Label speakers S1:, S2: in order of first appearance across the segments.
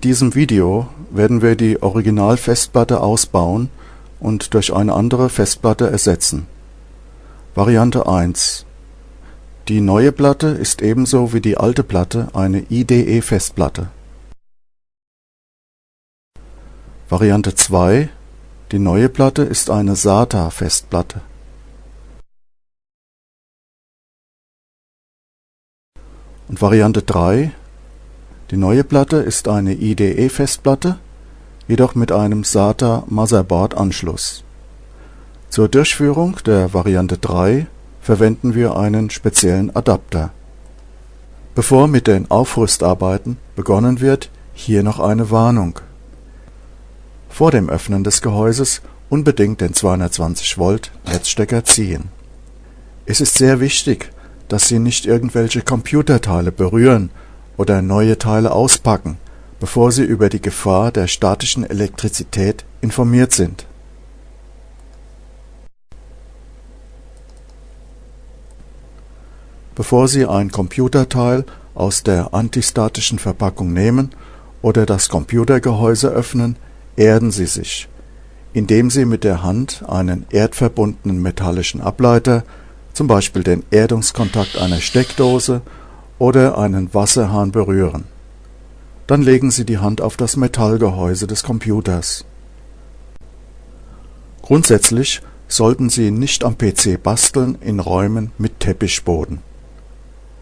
S1: diesem Video werden wir die Original-Festplatte ausbauen und durch eine andere Festplatte ersetzen. Variante 1 Die neue Platte ist ebenso wie die alte Platte eine IDE-Festplatte. Variante 2 Die neue Platte ist eine SATA-Festplatte. Und Variante 3 Die neue Platte ist eine IDE-Festplatte, jedoch mit einem SATA Motherboard-Anschluss. Zur Durchführung der Variante 3 verwenden wir einen speziellen Adapter. Bevor mit den Aufrüstarbeiten begonnen wird, hier noch eine Warnung. Vor dem Öffnen des Gehäuses unbedingt den 220 Volt Netzstecker ziehen. Es ist sehr wichtig, dass Sie nicht irgendwelche Computerteile berühren oder neue Teile auspacken, bevor Sie über die Gefahr der statischen Elektrizität informiert sind. Bevor Sie ein Computerteil aus der antistatischen Verpackung nehmen oder das Computergehäuse öffnen, erden Sie sich, indem Sie mit der Hand einen erdverbundenen metallischen Ableiter zum Beispiel den Erdungskontakt einer Steckdose oder einen Wasserhahn berühren. Dann legen Sie die Hand auf das Metallgehäuse des Computers. Grundsätzlich sollten Sie nicht am PC basteln in Räumen mit Teppichboden.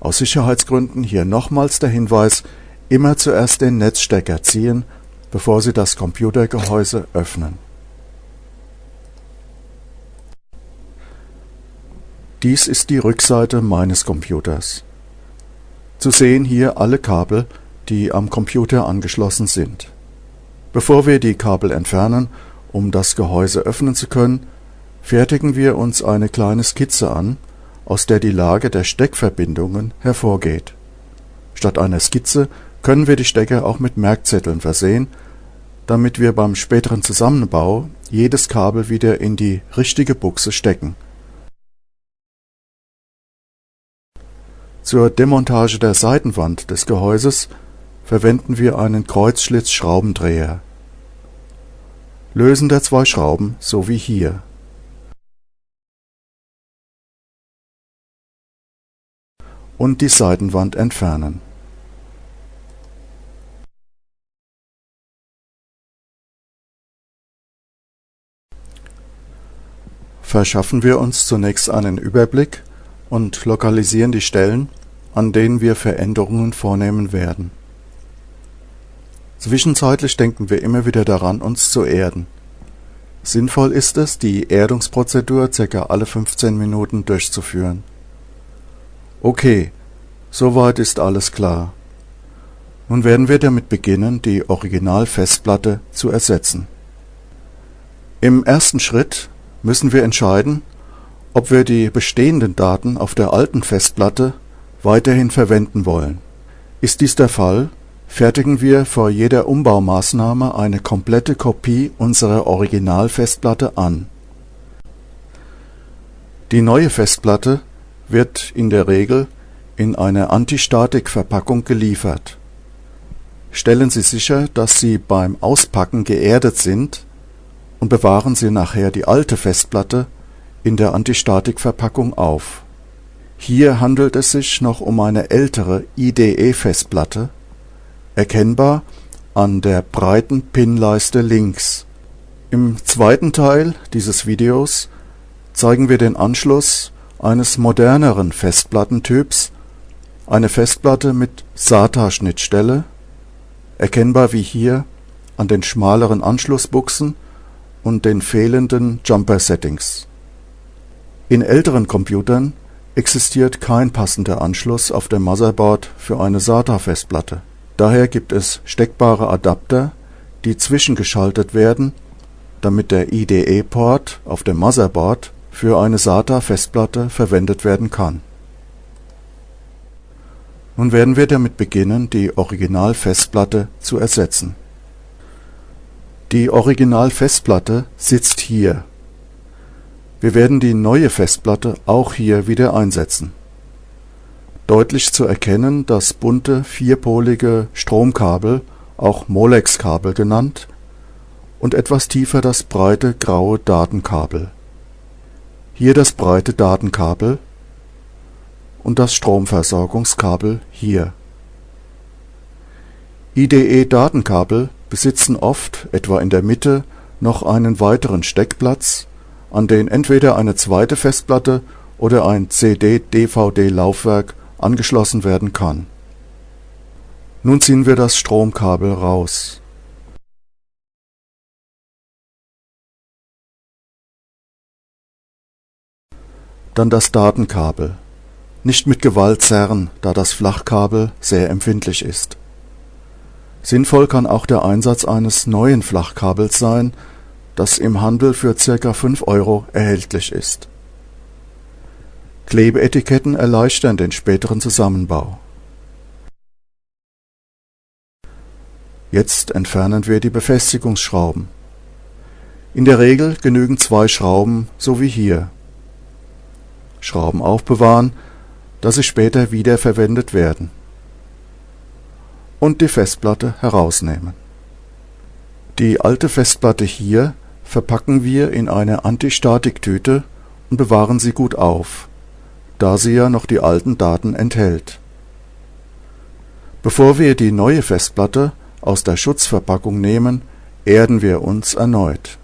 S1: Aus Sicherheitsgründen hier nochmals der Hinweis, immer zuerst den Netzstecker ziehen, bevor Sie das Computergehäuse öffnen Dies ist die Rückseite meines Computers. Zu sehen hier alle Kabel, die am Computer angeschlossen sind. Bevor wir die Kabel entfernen, um das Gehäuse öffnen zu können, fertigen wir uns eine kleine Skizze an, aus der die Lage der Steckverbindungen hervorgeht. Statt einer Skizze können wir die Stecker auch mit Merkzetteln versehen, damit wir beim späteren Zusammenbau jedes Kabel wieder in die richtige Buchse stecken Zur Demontage der Seitenwand des Gehäuses verwenden wir einen Kreuzschlitz-Schraubendreher. Lösen der zwei Schrauben so wie hier. Und die Seitenwand entfernen. Verschaffen wir uns zunächst einen Überblick und lokalisieren die Stellen, an denen wir Veränderungen vornehmen werden. Zwischenzeitlich denken wir immer wieder daran, uns zu erden. Sinnvoll ist es, die Erdungsprozedur ca. alle 15 Minuten durchzuführen. Okay, soweit ist alles klar. Nun werden wir damit beginnen, die Originalfestplatte zu ersetzen. Im ersten Schritt müssen wir entscheiden, ob wir die bestehenden Daten auf der alten Festplatte weiterhin verwenden wollen. Ist dies der Fall, fertigen wir vor jeder Umbaumaßnahme eine komplette Kopie unserer Originalfestplatte an. Die neue Festplatte wird in der Regel in einer Antistatik-Verpackung geliefert. Stellen Sie sicher, dass sie beim Auspacken geerdet sind und bewahren Sie nachher die alte Festplatte in der Antistatikverpackung auf. Hier handelt es sich noch um eine ältere IDE-Festplatte, erkennbar an der breiten Pinleiste links. Im zweiten Teil dieses Videos zeigen wir den Anschluss eines moderneren Festplattentyps, eine Festplatte mit SATA-Schnittstelle, erkennbar wie hier an den schmaleren Anschlussbuchsen und den fehlenden Jumper-Settings in älteren Computern existiert kein passender Anschluss auf dem Motherboard für eine SATA-Festplatte. Daher gibt es steckbare Adapter, die zwischengeschaltet werden, damit der IDE-Port auf dem Motherboard für eine SATA-Festplatte verwendet werden kann. Nun werden wir damit beginnen, die Original-Festplatte zu ersetzen. Die Original-Festplatte sitzt hier wir werden die neue Festplatte auch hier wieder einsetzen. Deutlich zu erkennen das bunte vierpolige Stromkabel auch Molex-Kabel genannt, und etwas tiefer das breite graue Datenkabel. Hier das breite Datenkabel und das Stromversorgungskabel hier. IDE-Datenkabel besitzen oft, etwa in der Mitte, noch einen weiteren Steckplatz, an den entweder eine zweite Festplatte oder ein CD-DVD-Laufwerk angeschlossen werden kann. Nun ziehen wir das Stromkabel raus. Dann das Datenkabel. Nicht mit Gewalt zerren, da das Flachkabel sehr empfindlich ist. Sinnvoll kann auch der Einsatz eines neuen Flachkabels sein, das im Handel für ca. 5 Euro erhältlich ist. Klebeetiketten erleichtern den späteren Zusammenbau. Jetzt entfernen wir die Befestigungsschrauben. In der Regel genügen zwei Schrauben, so wie hier. Schrauben aufbewahren, da sie später wiederverwendet werden. Und die Festplatte herausnehmen. Die alte Festplatte hier verpacken wir in eine Antistatiktüte und bewahren sie gut auf, da sie ja noch die alten Daten enthält. Bevor wir die neue Festplatte aus der Schutzverpackung nehmen, erden wir uns erneut.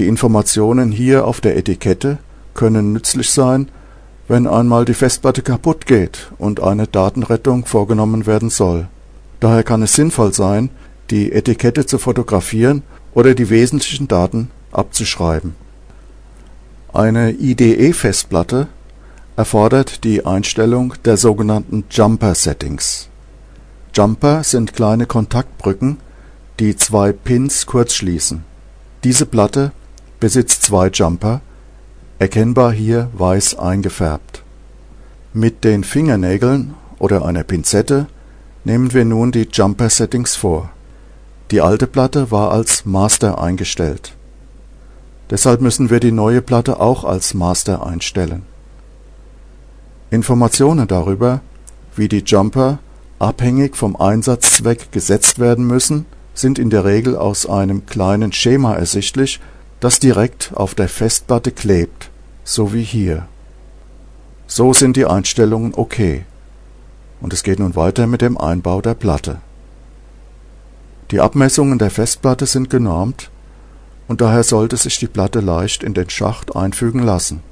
S1: Die Informationen hier auf der Etikette können nützlich sein, wenn einmal die Festplatte kaputt geht und eine Datenrettung vorgenommen werden soll. Daher kann es sinnvoll sein, die Etikette zu fotografieren oder die wesentlichen Daten abzuschreiben. Eine IDE-Festplatte erfordert die Einstellung der sogenannten Jumper-Settings. Jumper sind kleine Kontaktbrücken, die zwei Pins kurzschließen. Diese Platte besitzt zwei Jumper, erkennbar hier weiß eingefärbt. Mit den Fingernägeln oder einer Pinzette nehmen wir nun die Jumper-Settings vor. Die alte Platte war als Master eingestellt. Deshalb müssen wir die neue Platte auch als Master einstellen. Informationen darüber, wie die Jumper abhängig vom Einsatzzweck gesetzt werden müssen, sind in der Regel aus einem kleinen Schema ersichtlich das direkt auf der Festplatte klebt, so wie hier. So sind die Einstellungen okay. Und es geht nun weiter mit dem Einbau der Platte. Die Abmessungen der Festplatte sind genormt und daher sollte sich die Platte leicht in den Schacht einfügen lassen.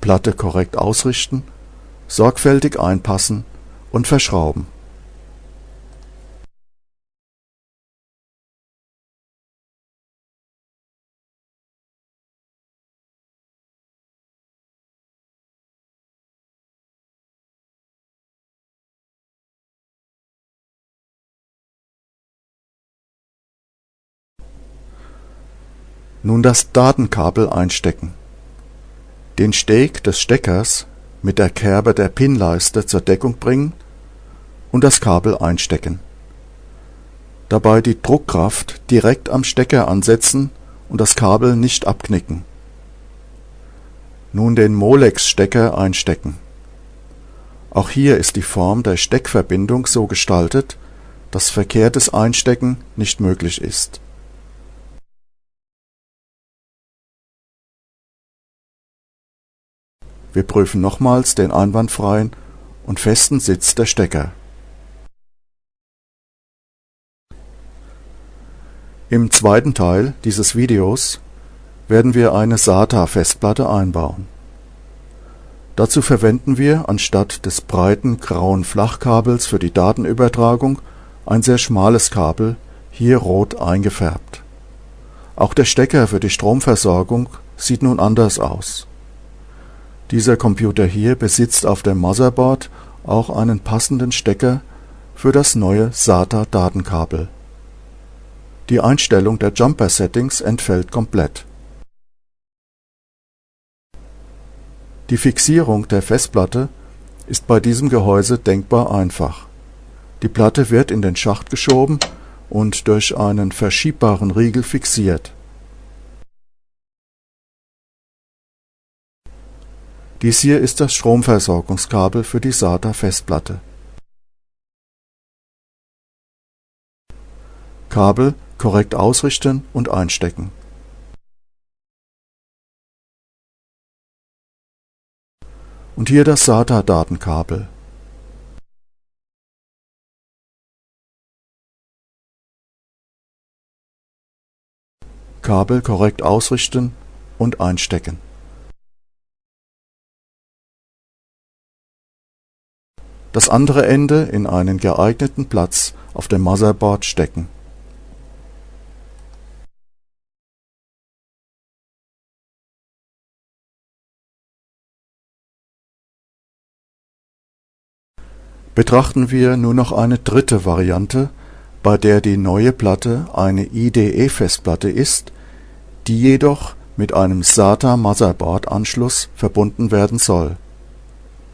S1: Platte korrekt ausrichten, sorgfältig einpassen und verschrauben Nun das Datenkabel einstecken. Den Steg des Steckers mit der Kerbe der Pinleiste zur Deckung bringen und das Kabel einstecken. Dabei die Druckkraft direkt am Stecker ansetzen und das Kabel nicht abknicken. Nun den Molex-Stecker einstecken. Auch hier ist die Form der Steckverbindung so gestaltet, dass verkehrtes Einstecken nicht möglich ist Wir prüfen nochmals den einwandfreien und festen Sitz der Stecker. Im zweiten Teil dieses Videos werden wir eine SATA-Festplatte einbauen. Dazu verwenden wir anstatt des breiten grauen Flachkabels für die Datenübertragung ein sehr schmales Kabel, hier rot eingefärbt. Auch der Stecker für die Stromversorgung sieht nun anders aus dieser Computer hier besitzt auf dem Motherboard auch einen passenden Stecker für das neue SATA-Datenkabel. Die Einstellung der Jumper-Settings entfällt komplett. Die Fixierung der Festplatte ist bei diesem Gehäuse denkbar einfach. Die Platte wird in den Schacht geschoben und durch einen verschiebbaren Riegel fixiert. Dies hier ist das Stromversorgungskabel für die SATA-Festplatte. Kabel korrekt ausrichten und einstecken. Und hier das SATA-Datenkabel. Kabel korrekt ausrichten und einstecken. Das andere Ende in einen geeigneten Platz auf dem Motherboard stecken. Betrachten wir nur noch eine dritte Variante, bei der die neue Platte eine IDE-Festplatte ist die jedoch mit einem SATA-Motherboard-Anschluss verbunden werden soll.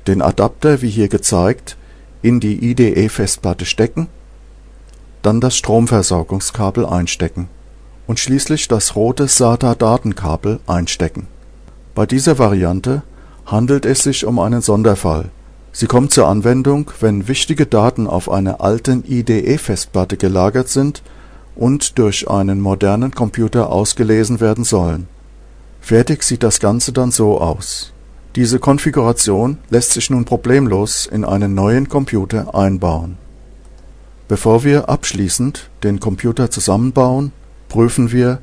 S1: Den Adapter wie hier gezeigt in die IDE-Festplatte stecken, dann das Stromversorgungskabel einstecken und schließlich das rote SATA-Datenkabel einstecken. Bei dieser Variante handelt es sich um einen Sonderfall. Sie kommt zur Anwendung, wenn wichtige Daten auf einer alten IDE-Festplatte gelagert sind und durch einen modernen Computer ausgelesen werden sollen. Fertig sieht das Ganze dann so aus. Diese Konfiguration lässt sich nun problemlos in einen neuen Computer einbauen. Bevor wir abschließend den Computer zusammenbauen, prüfen wir,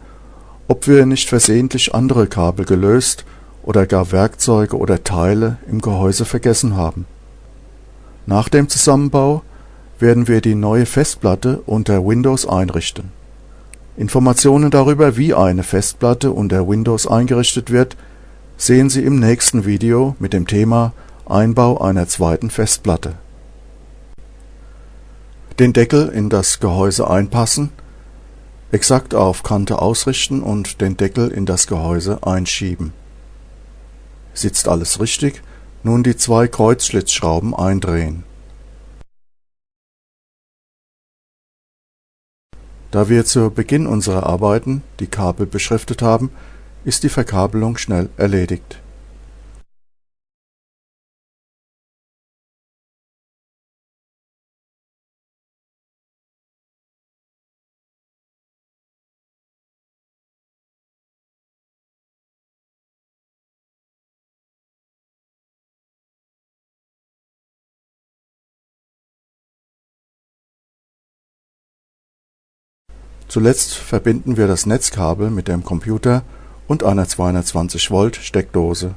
S1: ob wir nicht versehentlich andere Kabel gelöst oder gar Werkzeuge oder Teile im Gehäuse vergessen haben. Nach dem Zusammenbau werden wir die neue Festplatte unter Windows einrichten. Informationen darüber, wie eine Festplatte unter Windows eingerichtet wird, sehen Sie im nächsten Video mit dem Thema Einbau einer zweiten Festplatte. Den Deckel in das Gehäuse einpassen, exakt auf Kante ausrichten und den Deckel in das Gehäuse einschieben. Sitzt alles richtig, nun die zwei Kreuzschlitzschrauben eindrehen Da wir zu Beginn unserer Arbeiten die Kabel beschriftet haben, ist die Verkabelung schnell erledigt. Zuletzt verbinden wir das Netzkabel mit dem Computer und einer 220 Volt Steckdose